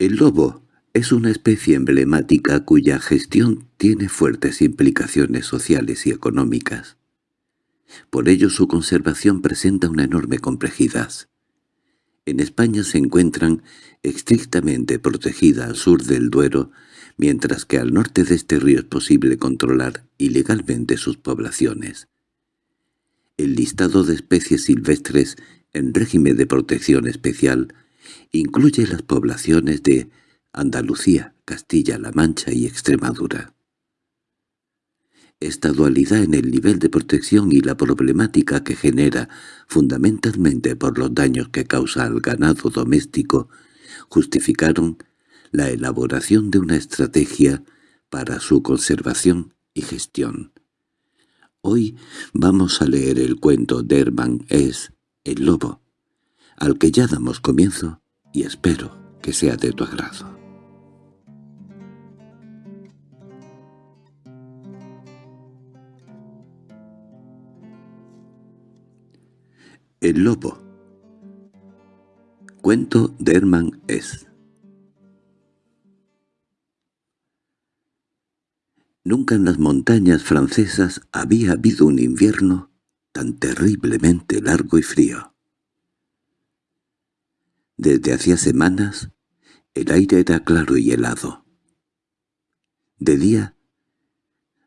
El lobo es una especie emblemática cuya gestión tiene fuertes implicaciones sociales y económicas. Por ello su conservación presenta una enorme complejidad. En España se encuentran estrictamente protegida al sur del Duero, mientras que al norte de este río es posible controlar ilegalmente sus poblaciones. El listado de especies silvestres en régimen de protección especial incluye las poblaciones de Andalucía, Castilla-La Mancha y Extremadura. Esta dualidad en el nivel de protección y la problemática que genera, fundamentalmente por los daños que causa al ganado doméstico, justificaron la elaboración de una estrategia para su conservación y gestión. Hoy vamos a leer el cuento de Herman es El Lobo, al que ya damos comienzo y espero que sea de tu agrado. El lobo Cuento de Herman S. Nunca en las montañas francesas había habido un invierno tan terriblemente largo y frío. Desde hacía semanas el aire era claro y helado. De día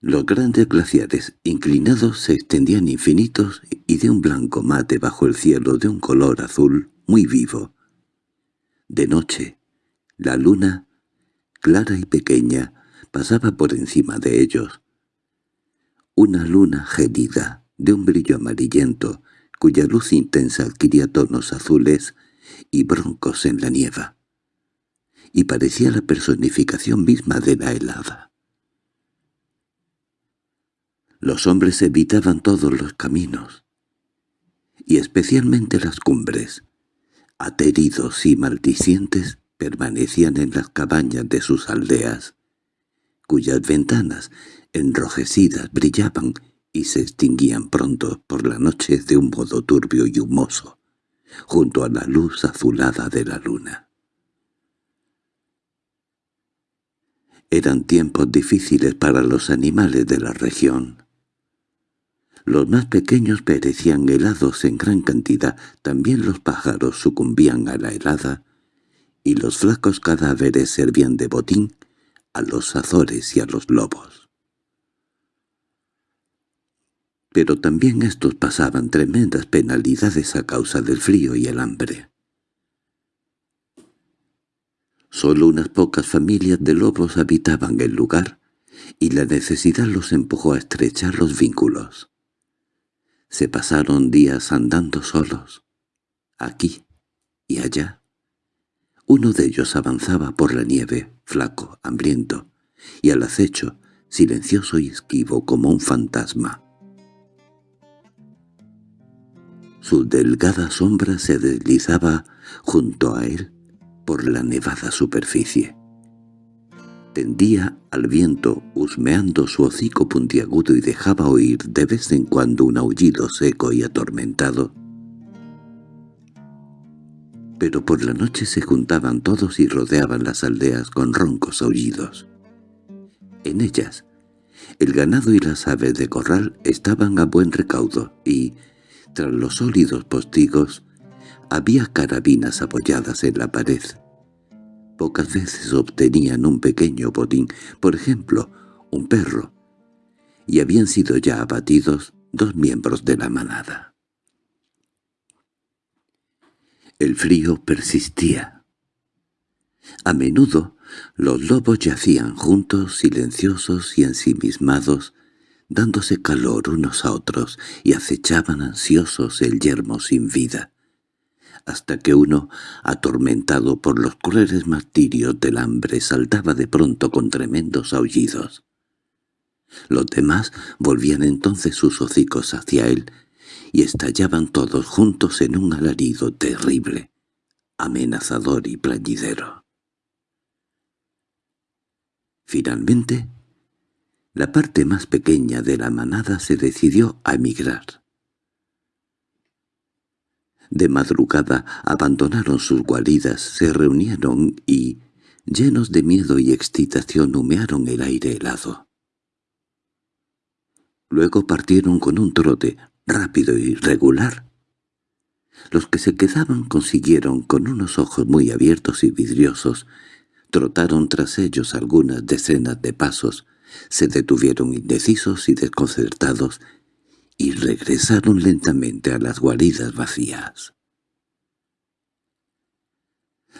los grandes glaciares inclinados se extendían infinitos y de un blanco mate bajo el cielo de un color azul muy vivo. De noche, la luna, clara y pequeña, pasaba por encima de ellos. Una luna gélida, de un brillo amarillento, cuya luz intensa adquiría tonos azules y broncos en la nieva, y parecía la personificación misma de la helada. Los hombres evitaban todos los caminos, y especialmente las cumbres. Ateridos y maldicientes permanecían en las cabañas de sus aldeas, cuyas ventanas, enrojecidas, brillaban y se extinguían pronto por la noche de un modo turbio y humoso, junto a la luz azulada de la luna. Eran tiempos difíciles para los animales de la región. Los más pequeños perecían helados en gran cantidad, también los pájaros sucumbían a la helada, y los flacos cadáveres servían de botín a los azores y a los lobos. Pero también estos pasaban tremendas penalidades a causa del frío y el hambre. Solo unas pocas familias de lobos habitaban el lugar, y la necesidad los empujó a estrechar los vínculos. Se pasaron días andando solos, aquí y allá. Uno de ellos avanzaba por la nieve, flaco, hambriento, y al acecho, silencioso y esquivo como un fantasma. Su delgada sombra se deslizaba junto a él por la nevada superficie tendía al viento husmeando su hocico puntiagudo y dejaba oír de vez en cuando un aullido seco y atormentado. Pero por la noche se juntaban todos y rodeaban las aldeas con roncos aullidos. En ellas, el ganado y las aves de corral estaban a buen recaudo y, tras los sólidos postigos, había carabinas apoyadas en la pared. Pocas veces obtenían un pequeño botín, por ejemplo, un perro, y habían sido ya abatidos dos miembros de la manada. El frío persistía. A menudo los lobos yacían juntos, silenciosos y ensimismados, dándose calor unos a otros y acechaban ansiosos el yermo sin vida hasta que uno, atormentado por los crueles martirios del hambre, saltaba de pronto con tremendos aullidos. Los demás volvían entonces sus hocicos hacia él y estallaban todos juntos en un alarido terrible, amenazador y plañidero. Finalmente, la parte más pequeña de la manada se decidió a emigrar. De madrugada abandonaron sus guaridas, se reunieron y, llenos de miedo y excitación humearon el aire helado. Luego partieron con un trote rápido y regular. Los que se quedaban consiguieron, con unos ojos muy abiertos y vidriosos, trotaron tras ellos algunas decenas de pasos, se detuvieron indecisos y desconcertados, y regresaron lentamente a las guaridas vacías.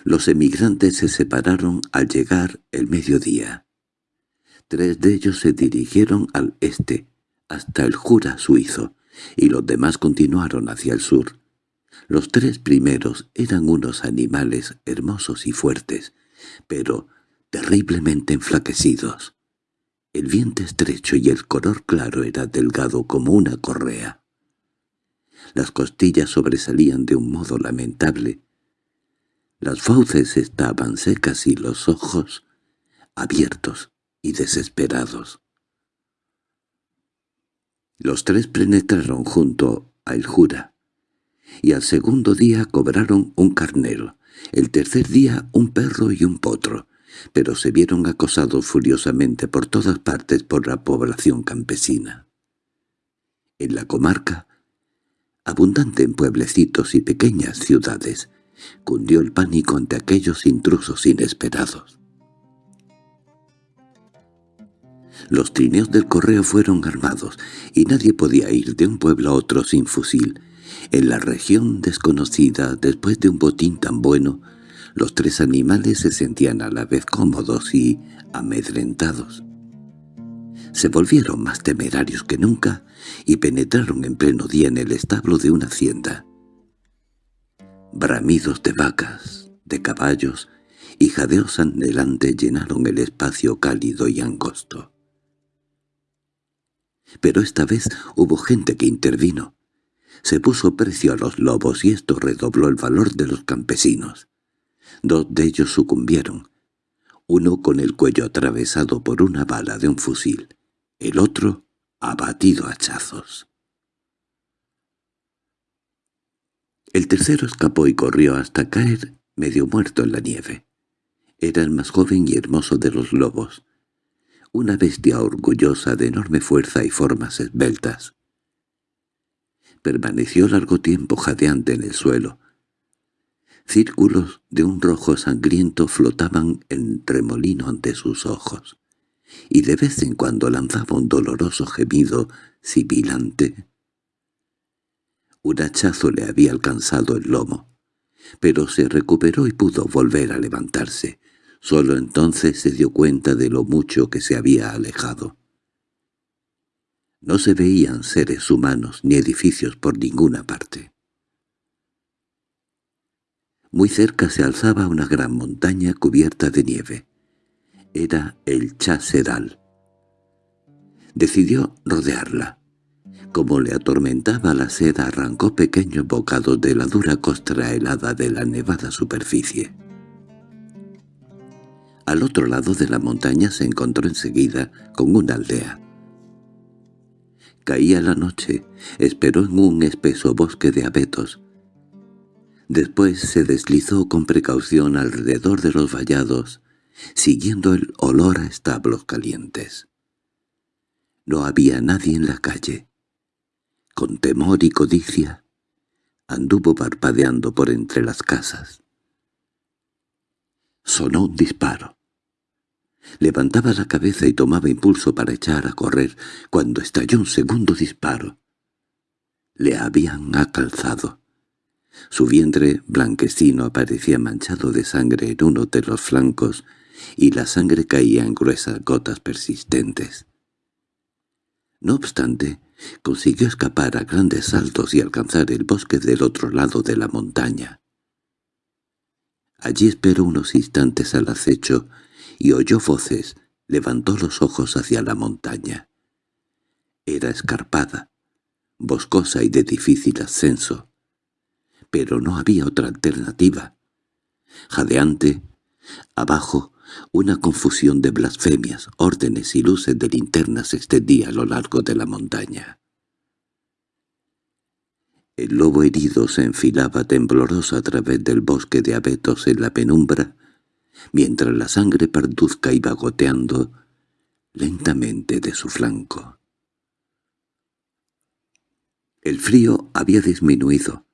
Los emigrantes se separaron al llegar el mediodía. Tres de ellos se dirigieron al este, hasta el Jura suizo, y los demás continuaron hacia el sur. Los tres primeros eran unos animales hermosos y fuertes, pero terriblemente enflaquecidos. El vientre estrecho y el color claro era delgado como una correa. Las costillas sobresalían de un modo lamentable. Las fauces estaban secas y los ojos abiertos y desesperados. Los tres penetraron junto a El Jura, y al segundo día cobraron un carnero, el tercer día un perro y un potro, pero se vieron acosados furiosamente por todas partes por la población campesina. En la comarca, abundante en pueblecitos y pequeñas ciudades, cundió el pánico ante aquellos intrusos inesperados. Los trineos del correo fueron armados, y nadie podía ir de un pueblo a otro sin fusil. En la región desconocida, después de un botín tan bueno, los tres animales se sentían a la vez cómodos y amedrentados. Se volvieron más temerarios que nunca y penetraron en pleno día en el establo de una hacienda. Bramidos de vacas, de caballos y jadeos anhelantes llenaron el espacio cálido y angosto. Pero esta vez hubo gente que intervino. Se puso precio a los lobos y esto redobló el valor de los campesinos. Dos de ellos sucumbieron, uno con el cuello atravesado por una bala de un fusil, el otro abatido a hachazos. El tercero escapó y corrió hasta caer medio muerto en la nieve. Era el más joven y hermoso de los lobos, una bestia orgullosa de enorme fuerza y formas esbeltas. Permaneció largo tiempo jadeante en el suelo, Círculos de un rojo sangriento flotaban en remolino ante sus ojos, y de vez en cuando lanzaba un doloroso gemido sibilante. Un hachazo le había alcanzado el lomo, pero se recuperó y pudo volver a levantarse. Solo entonces se dio cuenta de lo mucho que se había alejado. No se veían seres humanos ni edificios por ninguna parte. Muy cerca se alzaba una gran montaña cubierta de nieve. Era el Chasedal. Decidió rodearla. Como le atormentaba la sed arrancó pequeños bocados de la dura costra helada de la nevada superficie. Al otro lado de la montaña se encontró enseguida con una aldea. Caía la noche, esperó en un espeso bosque de abetos, Después se deslizó con precaución alrededor de los vallados, siguiendo el olor a establos calientes. No había nadie en la calle. Con temor y codicia, anduvo parpadeando por entre las casas. Sonó un disparo. Levantaba la cabeza y tomaba impulso para echar a correr, cuando estalló un segundo disparo. Le habían acalzado. Su vientre blanquecino aparecía manchado de sangre en uno de los flancos y la sangre caía en gruesas gotas persistentes. No obstante, consiguió escapar a grandes saltos y alcanzar el bosque del otro lado de la montaña. Allí esperó unos instantes al acecho y oyó voces, levantó los ojos hacia la montaña. Era escarpada, boscosa y de difícil ascenso pero no había otra alternativa. Jadeante, abajo, una confusión de blasfemias, órdenes y luces de linternas se extendía a lo largo de la montaña. El lobo herido se enfilaba tembloroso a través del bosque de abetos en la penumbra, mientras la sangre parduzca iba goteando lentamente de su flanco. El frío había disminuido.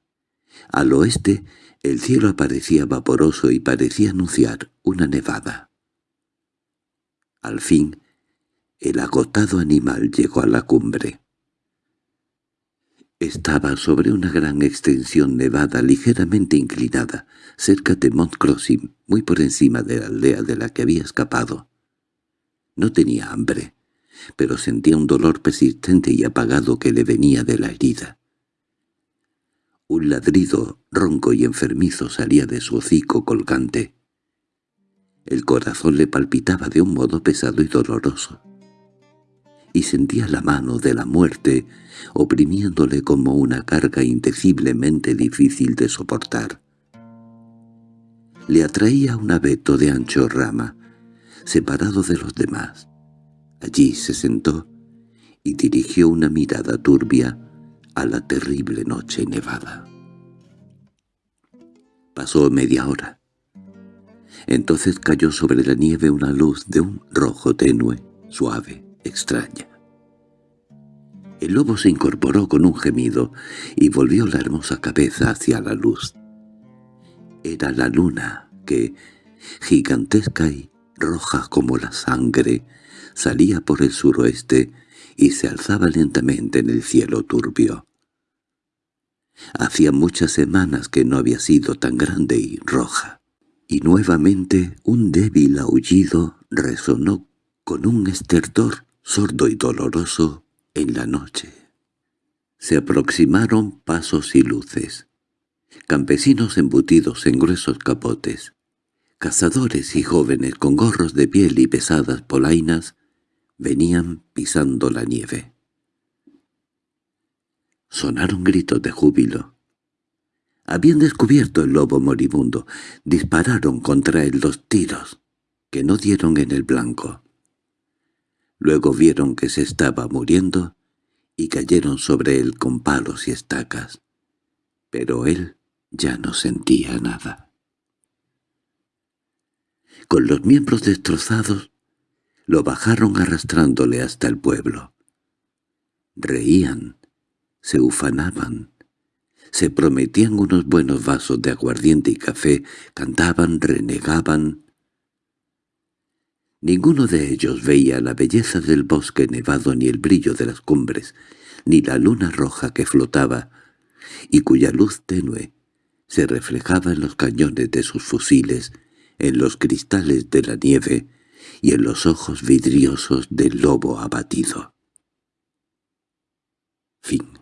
Al oeste el cielo aparecía vaporoso y parecía anunciar una nevada. Al fin, el agotado animal llegó a la cumbre. Estaba sobre una gran extensión nevada ligeramente inclinada, cerca de Mont Crossing, muy por encima de la aldea de la que había escapado. No tenía hambre, pero sentía un dolor persistente y apagado que le venía de la herida. Un ladrido ronco y enfermizo salía de su hocico colgante. El corazón le palpitaba de un modo pesado y doloroso y sentía la mano de la muerte oprimiéndole como una carga indeciblemente difícil de soportar. Le atraía un abeto de ancho rama, separado de los demás. Allí se sentó y dirigió una mirada turbia a la terrible noche nevada. Pasó media hora. Entonces cayó sobre la nieve una luz de un rojo tenue, suave extraña. El lobo se incorporó con un gemido y volvió la hermosa cabeza hacia la luz. Era la luna que, gigantesca y roja como la sangre, salía por el suroeste y se alzaba lentamente en el cielo turbio. Hacía muchas semanas que no había sido tan grande y roja, y nuevamente un débil aullido resonó con un estertor sordo y doloroso, en la noche. Se aproximaron pasos y luces, campesinos embutidos en gruesos capotes, cazadores y jóvenes con gorros de piel y pesadas polainas, venían pisando la nieve. Sonaron gritos de júbilo. Habían descubierto el lobo moribundo. Dispararon contra él los tiros, que no dieron en el blanco. Luego vieron que se estaba muriendo y cayeron sobre él con palos y estacas. Pero él ya no sentía nada. Con los miembros destrozados, lo bajaron arrastrándole hasta el pueblo. Reían, se ufanaban, se prometían unos buenos vasos de aguardiente y café, cantaban, renegaban, Ninguno de ellos veía la belleza del bosque nevado ni el brillo de las cumbres, ni la luna roja que flotaba, y cuya luz tenue se reflejaba en los cañones de sus fusiles, en los cristales de la nieve y en los ojos vidriosos del lobo abatido. Fin